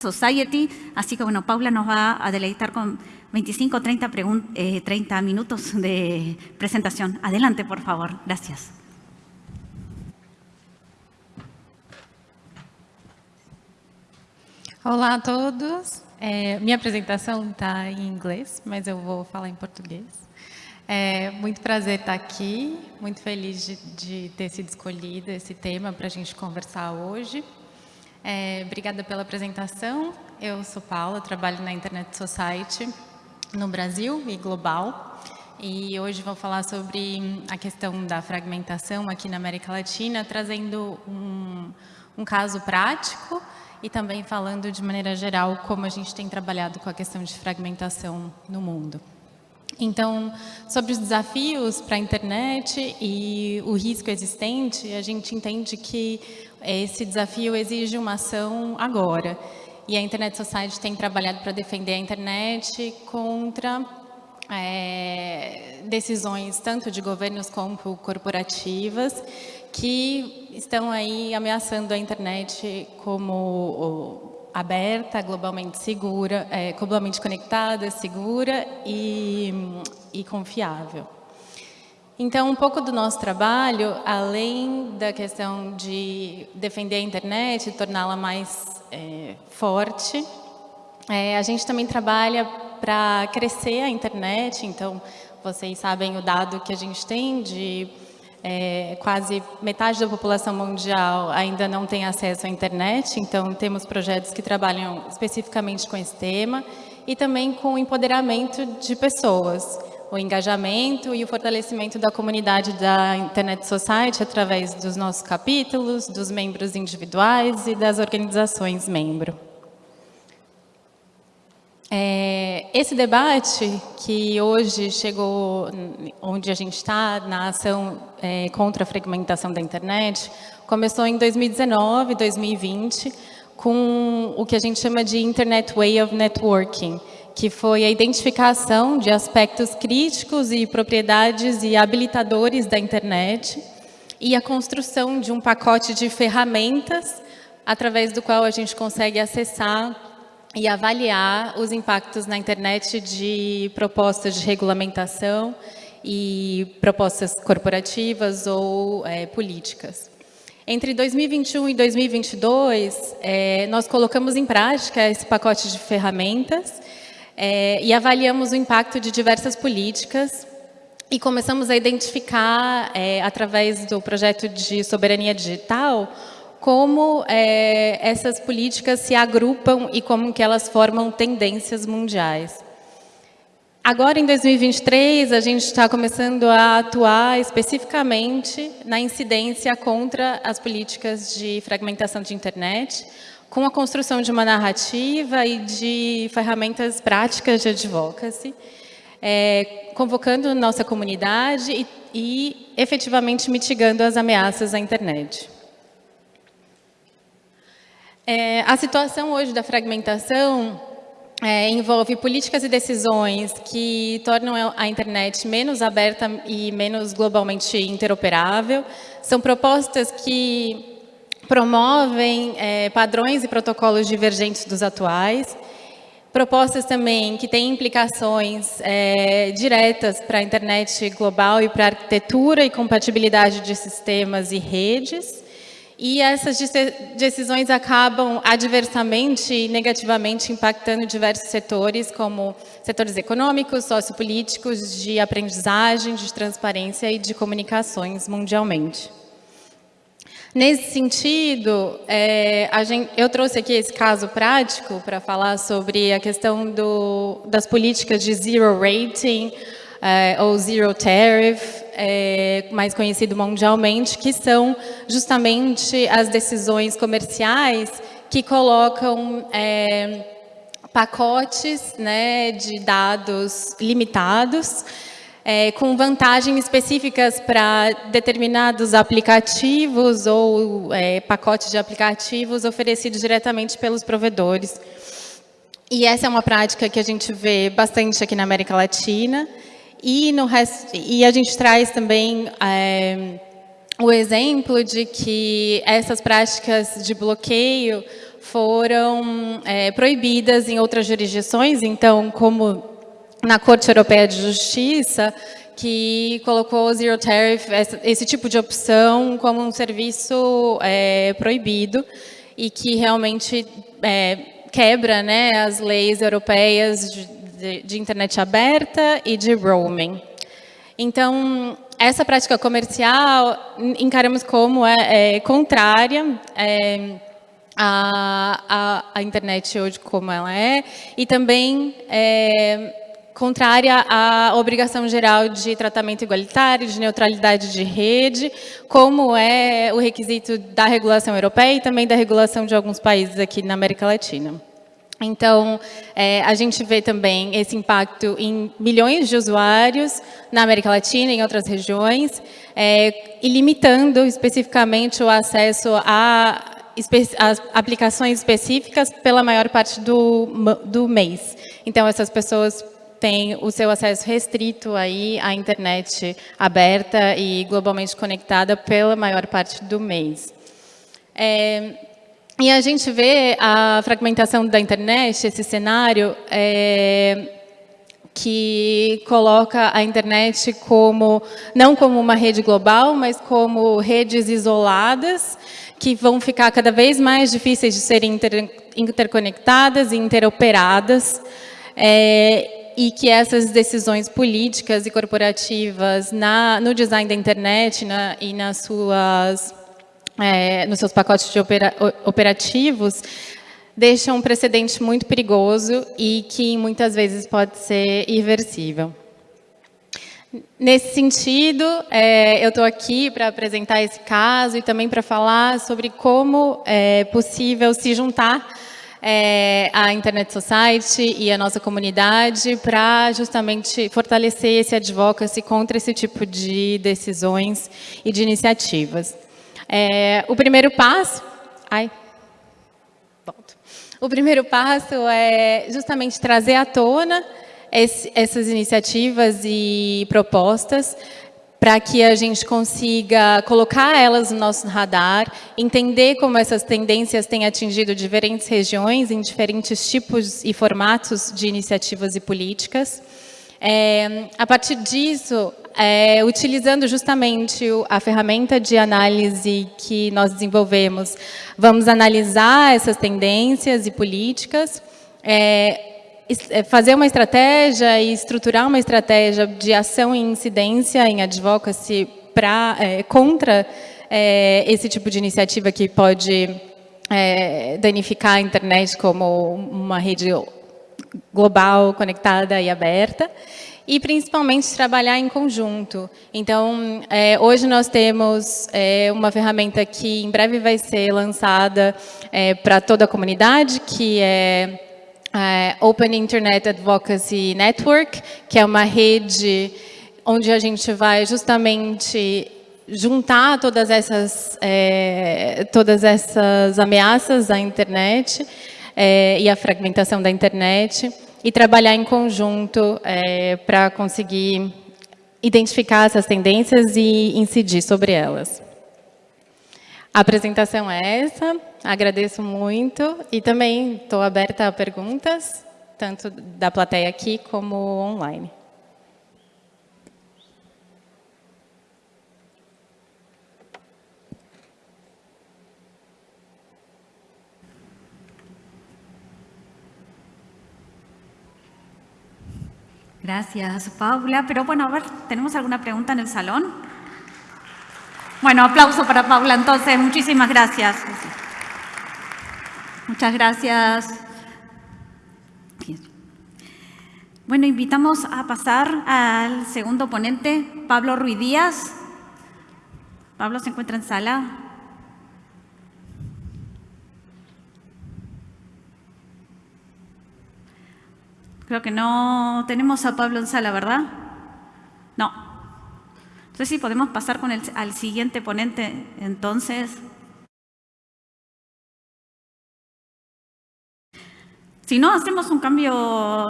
Society, así que bueno, Paula nos va a deleitar con 25 o 30, eh, 30 minutos de presentación. Adelante, por favor. Gracias. Olá a todos. É, minha apresentação está em inglês, mas eu vou falar em português. É muito prazer estar aqui, muito feliz de, de ter sido escolhido esse tema para a gente conversar hoje. É, obrigada pela apresentação. Eu sou Paula, trabalho na Internet Society no Brasil e global. E hoje vou falar sobre a questão da fragmentação aqui na América Latina, trazendo um, um caso prático e também falando de maneira geral como a gente tem trabalhado com a questão de fragmentação no mundo. Então, sobre os desafios para a internet e o risco existente, a gente entende que esse desafio exige uma ação agora. E a Internet Society tem trabalhado para defender a internet contra é, decisões tanto de governos como corporativas que estão aí ameaçando a internet como aberta, globalmente segura, é, globalmente conectada, segura e, e confiável. Então, um pouco do nosso trabalho, além da questão de defender a internet, torná-la mais é, forte, é, a gente também trabalha para crescer a internet. Então, vocês sabem o dado que a gente tem de é, quase metade da população mundial ainda não tem acesso à internet, então temos projetos que trabalham especificamente com esse tema e também com o empoderamento de pessoas, o engajamento e o fortalecimento da comunidade da Internet Society através dos nossos capítulos, dos membros individuais e das organizações membro. É, esse debate que hoje chegou onde a gente está, na ação é, contra a fragmentação da internet, começou em 2019, 2020, com o que a gente chama de Internet Way of Networking, que foi a identificação de aspectos críticos e propriedades e habilitadores da internet e a construção de um pacote de ferramentas através do qual a gente consegue acessar e avaliar os impactos na internet de propostas de regulamentação e propostas corporativas ou é, políticas. Entre 2021 e 2022, é, nós colocamos em prática esse pacote de ferramentas é, e avaliamos o impacto de diversas políticas e começamos a identificar, é, através do projeto de soberania digital, como é, essas políticas se agrupam e como que elas formam tendências mundiais. Agora, em 2023, a gente está começando a atuar especificamente na incidência contra as políticas de fragmentação de internet, com a construção de uma narrativa e de ferramentas práticas de advocacy, é, convocando nossa comunidade e, e efetivamente mitigando as ameaças à internet. É, a situação hoje da fragmentação é, envolve políticas e decisões que tornam a internet menos aberta e menos globalmente interoperável. São propostas que promovem é, padrões e protocolos divergentes dos atuais. Propostas também que têm implicações é, diretas para a internet global e para a arquitetura e compatibilidade de sistemas e redes. E essas decisões acabam adversamente e negativamente impactando diversos setores, como setores econômicos, sociopolíticos, de aprendizagem, de transparência e de comunicações mundialmente. Nesse sentido, é, gente, eu trouxe aqui esse caso prático para falar sobre a questão do, das políticas de zero rating, é, ou zero tariff, é, mais conhecido mundialmente, que são justamente as decisões comerciais que colocam é, pacotes né, de dados limitados, é, com vantagens específicas para determinados aplicativos ou pacotes de aplicativos oferecidos diretamente pelos provedores. E essa é uma prática que a gente vê bastante aqui na América Latina, e, no resto, e a gente traz também é, o exemplo de que essas práticas de bloqueio foram é, proibidas em outras jurisdições, então, como na Corte Europeia de Justiça, que colocou o Zero Tariff, esse tipo de opção, como um serviço é, proibido e que realmente é, quebra né, as leis europeias de, de, de internet aberta e de roaming. Então, essa prática comercial encaramos como é, é contrária é, à, à, à, internet hoje como ela é e também é, contrária à obrigação geral de tratamento igualitário, de neutralidade de rede, como é o requisito da regulação europeia e também da regulação de alguns países aqui na América Latina. Então, é, a gente vê também esse impacto em milhões de usuários na América Latina e em outras regiões, é, e limitando especificamente o acesso a, aplicações específicas pela maior parte do, do mês. Então, essas pessoas têm o seu acesso restrito aí à internet aberta e globalmente conectada pela maior parte do mês. É, e a gente vê a fragmentação da internet, esse cenário, é, que coloca a internet como, não como uma rede global, mas como redes isoladas, que vão ficar cada vez mais difíceis de serem inter, interconectadas e interoperadas, é, e que essas decisões políticas e corporativas na, no design da internet na, e nas suas é, nos seus pacotes de opera, operativos, deixa um precedente muito perigoso e que muitas vezes pode ser irreversível. Nesse sentido, é, eu estou aqui para apresentar esse caso e também para falar sobre como é possível se juntar é, à Internet Society e à nossa comunidade para justamente fortalecer esse advocacy contra esse tipo de decisões e de iniciativas. É, o primeiro passo... Ai, volto. O primeiro passo é justamente trazer à tona esse, essas iniciativas e propostas para que a gente consiga colocar elas no nosso radar, entender como essas tendências têm atingido diferentes regiões em diferentes tipos e formatos de iniciativas e políticas. É, a partir disso, é, utilizando justamente a ferramenta de análise que nós desenvolvemos, vamos analisar essas tendências e políticas, é, é, fazer uma estratégia e estruturar uma estratégia de ação e incidência em advocacy pra, é, contra é, esse tipo de iniciativa que pode danificar a internet como uma rede global, conectada e aberta e principalmente trabalhar em conjunto. Então, é, hoje nós temos é, uma ferramenta que em breve vai ser lançada é, para toda a comunidade, que é, é Open Internet Advocacy Network, que é uma rede onde a gente vai justamente juntar todas essas, é, todas essas ameaças à internet é, e à fragmentação da internet, e trabalhar em conjunto é, para conseguir identificar essas tendências e incidir sobre elas. A apresentação é essa, agradeço muito e também estou aberta a perguntas, tanto da plateia aqui como online. Gracias, Paula. Pero bueno, a ver, ¿tenemos alguna pregunta en el salón? Bueno, aplauso para Paula entonces. Muchísimas gracias. Muchas gracias. Bueno, invitamos a pasar al segundo ponente, Pablo Ruiz Díaz. Pablo se encuentra en sala. Creo que no tenemos a Pablo en sala, ¿verdad? No. Entonces sí, podemos pasar con el, al siguiente ponente, entonces. Si no, hacemos un cambio